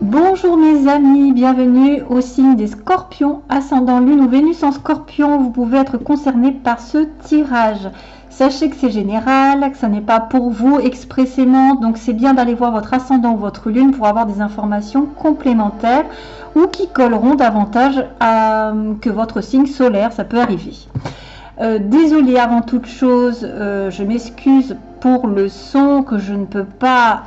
Bonjour mes amis, bienvenue au signe des scorpions, ascendant lune ou Vénus en scorpion. Vous pouvez être concerné par ce tirage. Sachez que c'est général, que ce n'est pas pour vous expressément, donc c'est bien d'aller voir votre ascendant ou votre lune pour avoir des informations complémentaires ou qui colleront davantage à, que votre signe solaire, ça peut arriver. Euh, désolée avant toute chose, euh, je m'excuse pour le son que je ne peux pas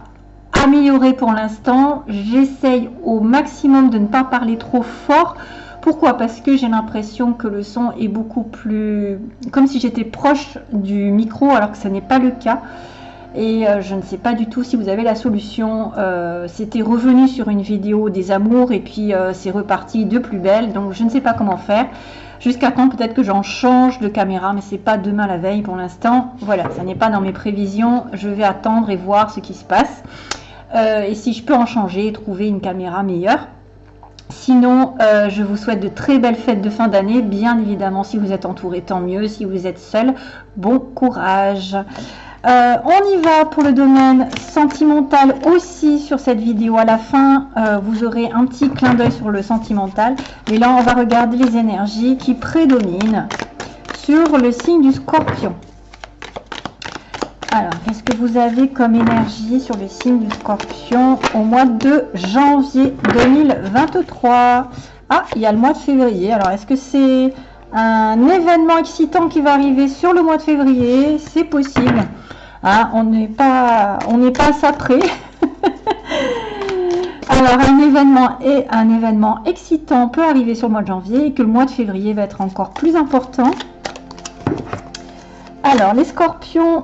améliorer pour l'instant. J'essaye au maximum de ne pas parler trop fort. Pourquoi? Parce que j'ai l'impression que le son est beaucoup plus... comme si j'étais proche du micro alors que ce n'est pas le cas. Et euh, je ne sais pas du tout si vous avez la solution. Euh, c'était revenu sur une vidéo des amours et puis euh, c'est reparti de plus belle. Donc je ne sais pas comment faire. Jusqu'à quand? Peut-être que j'en change de caméra, mais c'est pas demain la veille pour l'instant. Voilà, ça n'est pas dans mes prévisions. Je vais attendre et voir ce qui se passe. Euh, et si je peux en changer, trouver une caméra meilleure. Sinon, euh, je vous souhaite de très belles fêtes de fin d'année. Bien évidemment, si vous êtes entouré, tant mieux. Si vous êtes seul, bon courage. Euh, on y va pour le domaine sentimental aussi sur cette vidéo. À la fin, vous aurez un petit clin d'œil sur le sentimental. Mais là, on va regarder les énergies qui prédominent sur le signe du scorpion. Alors, qu'est-ce que vous avez comme énergie sur le signe du scorpion au mois de janvier 2023 Ah, il y a le mois de février. Alors, est-ce que c'est un événement excitant qui va arriver sur le mois de février? C'est possible. Ah, on n'est pas, on pas à ça près. Alors, un événement et un événement excitant peut arriver sur le mois de janvier et que le mois de février va être encore plus important. Alors, les scorpions,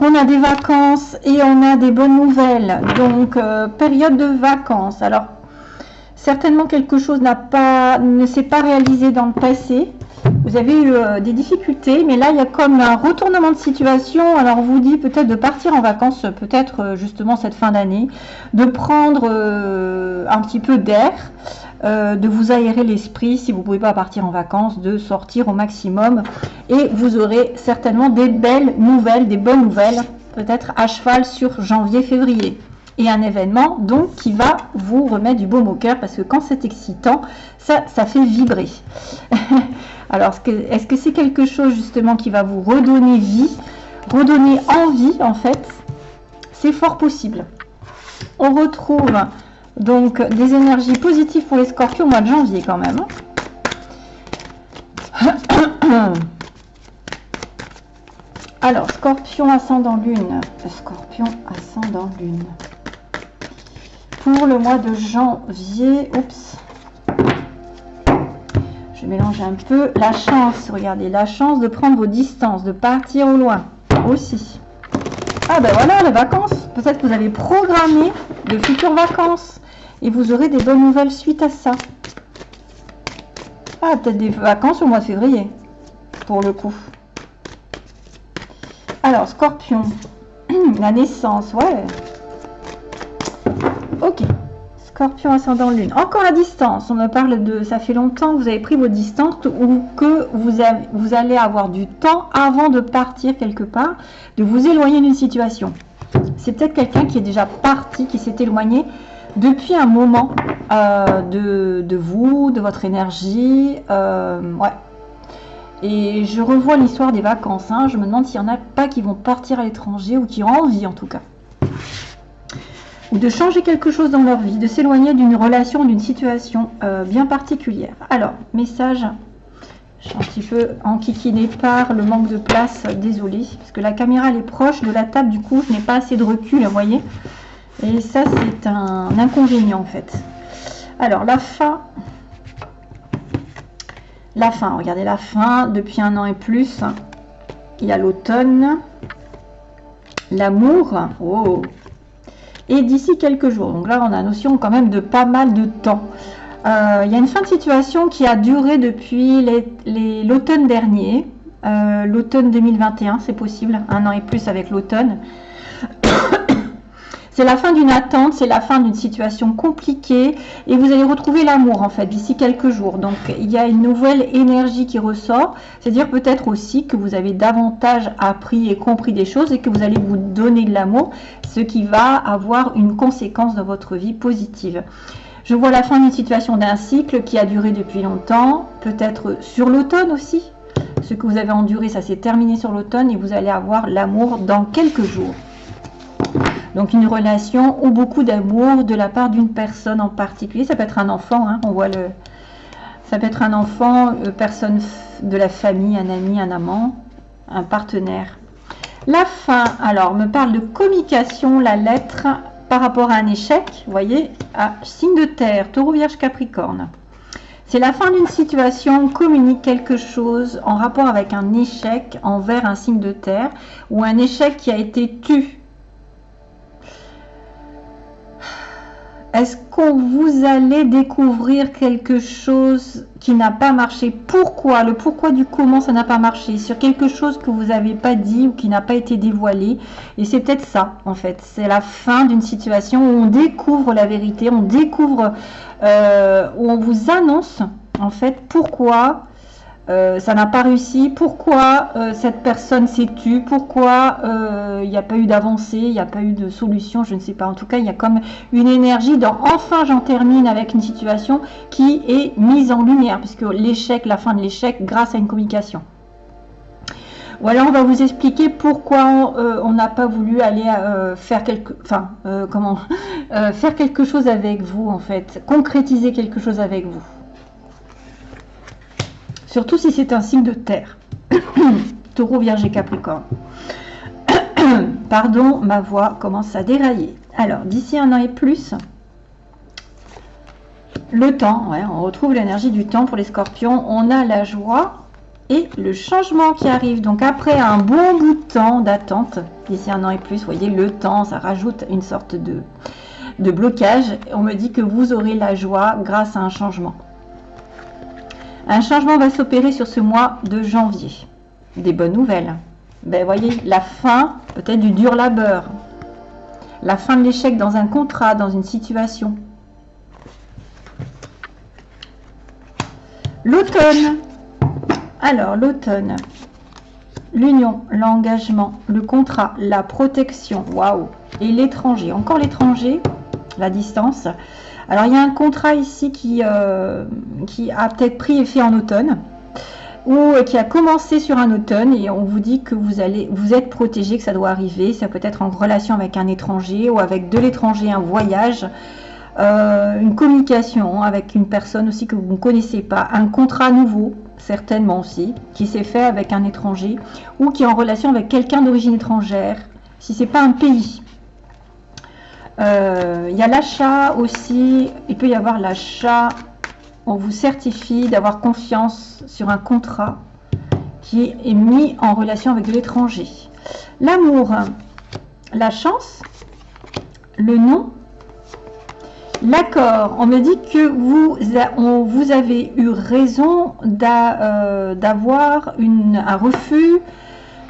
on a des vacances et on a des bonnes nouvelles. Donc, euh, période de vacances. Alors, certainement quelque chose ne s'est pas réalisé dans le passé. Vous avez eu euh, des difficultés, mais là, il y a comme un retournement de situation. Alors, on vous dit peut-être de partir en vacances, peut-être euh, justement cette fin d'année, de prendre un petit peu d'air. Euh, de vous aérer l'esprit si vous ne pouvez pas partir en vacances, de sortir au maximum. Et vous aurez certainement des belles nouvelles, des bonnes nouvelles, peut-être à cheval sur janvier-février. Et un événement donc qui va vous remettre du baume au cœur parce que quand c'est excitant, ça, ça fait vibrer. Alors, est-ce que c'est quelque chose justement qui va vous redonner vie, redonner envie en fait? C'est fort possible. On retrouve donc, des énergies positives pour les scorpions au mois de janvier quand même. Alors, scorpion ascendant lune. Scorpion ascendant lune. Pour le mois de janvier, oups, je mélange un peu. La chance, regardez, la chance de prendre vos distances, de partir au loin aussi. Ah ben voilà, les vacances. Peut-être que vous avez programmé de futures vacances et vous aurez des bonnes nouvelles suite à ça. Ah, peut-être des vacances au mois de février, pour le coup. Alors, scorpion, la naissance, ouais. Ok. Scorpion ascendant lune. Encore à distance. On me parle de ça fait longtemps que vous avez pris vos distances ou que vous, vous allez avoir du temps avant de partir quelque part, de vous éloigner d'une situation. C'est peut-être quelqu'un qui est déjà parti, qui s'est éloigné depuis un moment euh, de, vous, de votre énergie. Euh, ouais. Et je revois l'histoire des vacances. Hein. Je me demande s'il n'y en a pas qui vont partir à l'étranger ou qui ont envie en tout cas. Ou de changer quelque chose dans leur vie, de s'éloigner d'une relation, d'une situation euh, bien particulière. Alors, message. Je suis un petit peu enquiquinée par le manque de place, désolée, parce que la caméra elle est proche de la table, du coup je n'ai pas assez de recul, vous voyez. Et ça, c'est un inconvénient en fait. Alors, la fin. La fin, regardez la fin, depuis un an et plus. Il y a l'automne. L'amour. Oh. Et d'ici quelques jours. Donc là, on a notion quand même de pas mal de temps. Euh, il y a une fin de situation qui a duré depuis l'automne dernier. Euh, l'automne 2021, c'est possible. Un an et plus avec l'automne. C'est la fin d'une attente, c'est la fin d'une situation compliquée et vous allez retrouver l'amour en fait d'ici quelques jours. Donc il y a une nouvelle énergie qui ressort, c'est-à-dire peut-être aussi que vous avez davantage appris et compris des choses et que vous allez vous donner de l'amour, ce qui va avoir une conséquence dans votre vie positive. Je vois la fin d'une situation d'un cycle qui a duré depuis longtemps, peut-être sur l'automne aussi. Ce que vous avez enduré, ça s'est terminé sur l'automne et vous allez avoir l'amour dans quelques jours. Donc une relation ou beaucoup d'amour de la part d'une personne en particulier. Ça peut être un enfant, hein, on voit le... Ça peut être un enfant, euh, personne de la famille, un ami, un amant, un partenaire. La fin, alors, me parle de communication, la lettre par rapport à un échec, vous voyez, à signe de terre, taureau, vierge, capricorne. C'est la fin d'une situation, communique quelque chose en rapport avec un échec envers un signe de terre ou un échec qui a été tu Est-ce qu'on vous allez découvrir quelque chose qui n'a pas marché? Pourquoi? Le pourquoi du comment ça n'a pas marché? Sur quelque chose que vous n'avez pas dit ou qui n'a pas été dévoilé. Et c'est peut-être ça, en fait. C'est la fin d'une situation où on découvre la vérité, on découvre, euh, où on vous annonce, en fait, pourquoi euh, ça n'a pas réussi, pourquoi euh, cette personne s'est tue, pourquoi euh, il n'y a pas eu d'avancée, il n'y a pas eu de solution, je ne sais pas. En tout cas, il y a comme une énergie dans enfin j'en termine avec une situation qui est mise en lumière, puisque l'échec, la fin de l'échec, grâce à une communication. Voilà, on va vous expliquer pourquoi on n'a pas voulu aller faire quelque, enfin, comment, faire quelque chose avec vous en fait, concrétiser quelque chose avec vous. Surtout si c'est un signe de terre. Taureau, Vierge et Capricorne. Pardon, ma voix commence à dérailler. Alors, d'ici un an et plus, le temps, on retrouve l'énergie du temps pour les scorpions. On a la joie et le changement qui arrive. Donc après un bon bout de temps d'attente, d'ici un an et plus, vous voyez, le temps, ça rajoute une sorte de, de blocage. On me dit que vous aurez la joie grâce à un changement. Un changement va s'opérer sur ce mois de janvier. Des bonnes nouvelles. Ben, voyez, la fin peut-être du dur labeur. La fin de l'échec dans un contrat, dans une situation. L'automne. Alors, l'automne. L'union, l'engagement, le contrat, la protection. Waouh. Et l'étranger. Encore l'étranger, la distance. Alors il y a un contrat ici qui, euh, a peut-être pris effet en automne ou euh, qui a commencé sur un automne et on vous dit que vous allez vous êtes protégé, que ça doit arriver. Ça peut être en relation avec un étranger ou avec de l'étranger, un voyage, euh, une communication avec une personne aussi que vous ne connaissez pas, un contrat nouveau certainement aussi, qui s'est fait avec un étranger ou qui est en relation avec quelqu'un d'origine étrangère, si c'est pas un pays. Euh, il y a l'achat aussi. Il peut y avoir l'achat. On vous certifie d'avoir confiance sur un contrat qui est mis en relation avec l'étranger. L'amour, la chance, le nom, l'accord. On me dit que vous, vous avez eu raison euh, d'avoir un refus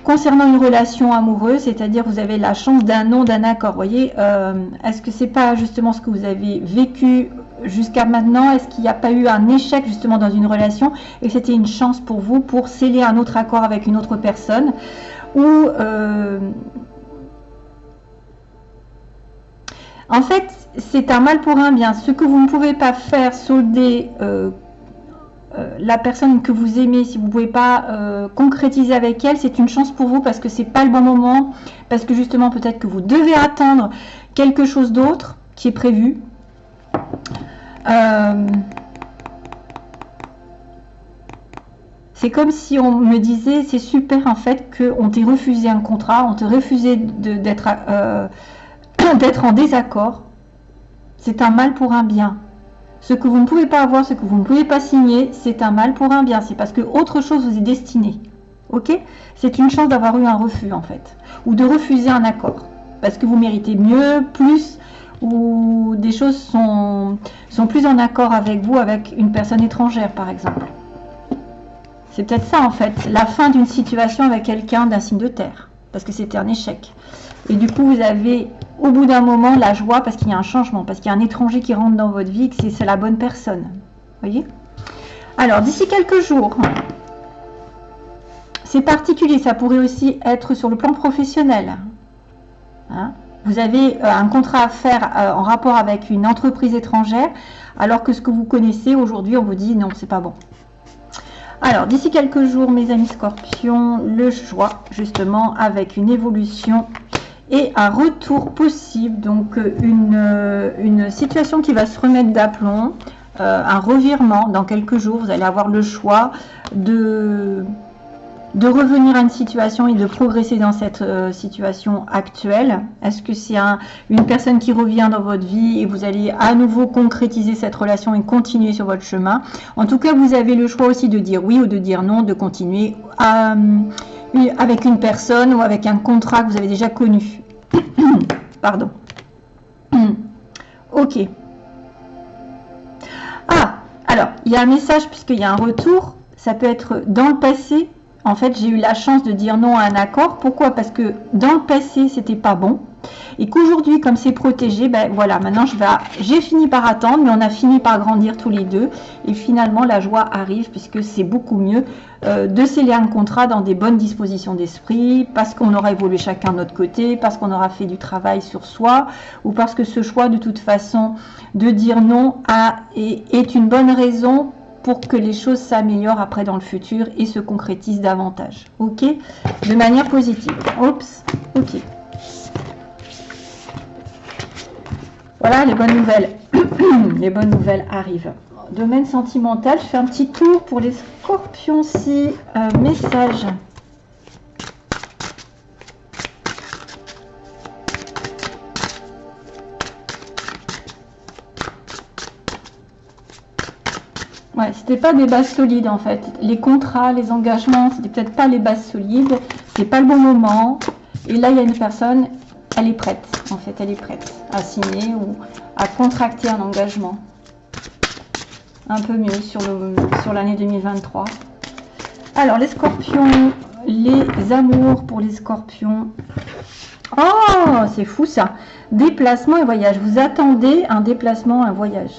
Concernant une relation amoureuse, c'est-à-dire vous avez la chance d'un nom, d'un accord, voyez, euh, est-ce que c'est pas justement ce que vous avez vécu jusqu'à maintenant? Est-ce qu'il n'y a pas eu un échec justement dans une relation et c'était une chance pour vous pour sceller un autre accord avec une autre personne? Ou euh, en fait, c'est un mal pour un bien. Ce que vous ne pouvez pas faire solder euh, euh, la personne que vous aimez, si vous ne pouvez pas euh, concrétiser avec elle, c'est une chance pour vous parce que c'est pas le bon moment, parce que justement peut-être que vous devez attendre quelque chose d'autre qui est prévu. Euh, c'est comme si on me disait, c'est super en fait qu'on t'ait refusé un contrat, on t'ait refusé d'être en désaccord. C'est un mal pour un bien. Ce que vous ne pouvez pas avoir, ce que vous ne pouvez pas signer, c'est un mal pour un bien. C'est parce que autre chose vous est destiné. Ok? C'est une chance d'avoir eu un refus en fait. Ou de refuser un accord. Parce que vous méritez mieux, plus, ou des choses sont, sont plus en accord avec vous, avec une personne étrangère par exemple. C'est peut-être ça en fait, la fin d'une situation avec quelqu'un d'un signe de terre. Parce que c'était un échec. Et du coup, vous avez au bout d'un moment la joie parce qu'il y a un changement, parce qu'il y a un étranger qui rentre dans votre vie, que c'est la bonne personne. voyez? Alors, d'ici quelques jours, c'est particulier, ça pourrait aussi être sur le plan professionnel. Hein vous avez euh, un contrat à faire euh, en rapport avec une entreprise étrangère, alors que ce que vous connaissez aujourd'hui, on vous dit non, c'est pas bon. Alors, d'ici quelques jours, mes amis scorpions, le choix, justement, avec une évolution et un retour possible, donc euh, une, une situation qui va se remettre d'aplomb, un revirement dans quelques jours, vous allez avoir le choix de de revenir à une situation et de progresser dans cette euh, situation actuelle. Est-ce que c'est une personne qui revient dans votre vie et vous allez à nouveau concrétiser cette relation et continuer sur votre chemin? En tout cas, vous avez le choix aussi de dire oui ou de dire non, de continuer euh, avec une personne ou avec un contrat que vous avez déjà connu. Pardon. ok. Ah, alors, il y a un message puisqu'il y a un retour. Ça peut être dans le passé en fait, j'ai eu la chance de dire non à un accord. Pourquoi? Parce que dans le passé, c'était pas bon. Et qu'aujourd'hui, comme c'est protégé, ben voilà, maintenant je vais, j'ai fini par attendre, mais on a fini par grandir tous les deux. Et finalement, la joie arrive puisque c'est beaucoup mieux euh, de sceller un contrat dans des bonnes dispositions d'esprit, parce qu'on aura évolué chacun de notre côté, parce qu'on aura fait du travail sur soi, ou parce que ce choix, de toute façon, de dire non est une bonne raison pour que les choses s'améliorent après dans le futur et se concrétisent davantage. Ok? De manière positive. Oups. Ok. Voilà, les bonnes nouvelles. les bonnes nouvelles arrivent. Domaine sentimental, je fais un petit tour pour les scorpions si euh, message c'était pas des bases solides en fait. Les contrats, les engagements, c'était peut-être pas les bases solides. C'est pas le bon moment. Et là, il y a une personne, elle est prête. En fait, elle est prête à signer ou à contracter un engagement. Un peu mieux sur l'année sur 2023. Alors, les scorpions, les amours pour les scorpions. Oh, c'est fou ça. Déplacement et voyage. Vous attendez un déplacement, un voyage.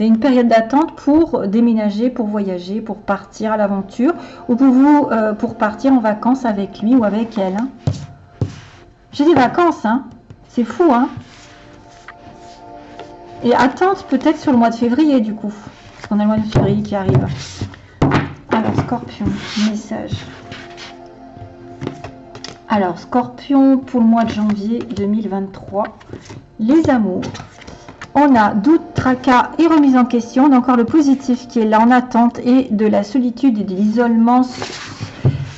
C'est une période d'attente pour déménager, pour voyager, pour partir à l'aventure ou pour vous euh, pour partir en vacances avec lui ou avec elle. Hein. J'ai des vacances, hein. C'est fou, hein. Et attente peut-être sur le mois de février du coup. Parce qu'on a le mois de février qui arrive. Alors, scorpion, message. Alors, scorpion pour le mois de janvier 2023. Les amours on a doute, tracas et remise en question. On encore le positif qui est là en attente et de la solitude et de l'isolement.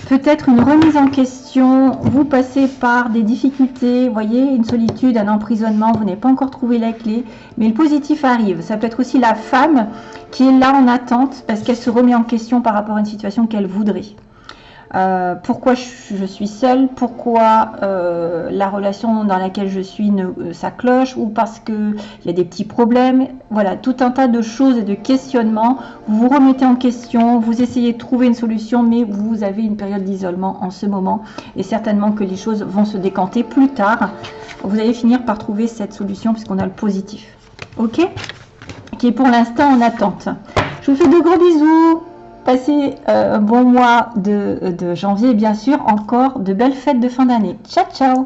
Peut-être une remise en question, vous passez par des difficultés, voyez, une solitude, un emprisonnement, vous n'avez pas encore trouvé la clé, mais le positif arrive. Ça peut être aussi la femme qui est là en attente parce qu'elle se remet en question par rapport à une situation qu'elle voudrait. Euh, pourquoi je, suis seule, pourquoi euh, la relation dans laquelle je suis ne, euh, ça cloche, ou parce qu'il y a des petits problèmes? Voilà, tout un tas de choses et de questionnements. Vous vous remettez en question, vous essayez de trouver une solution, mais vous avez une période d'isolement en ce moment. Et certainement que les choses vont se décanter plus tard. Vous allez finir par trouver cette solution puisqu'on a le positif. Ok? Qui est pour l'instant en attente. Je vous fais de gros bisous. Passez euh, un bon mois de, de janvier et bien sûr encore de belles fêtes de fin d'année. Ciao ciao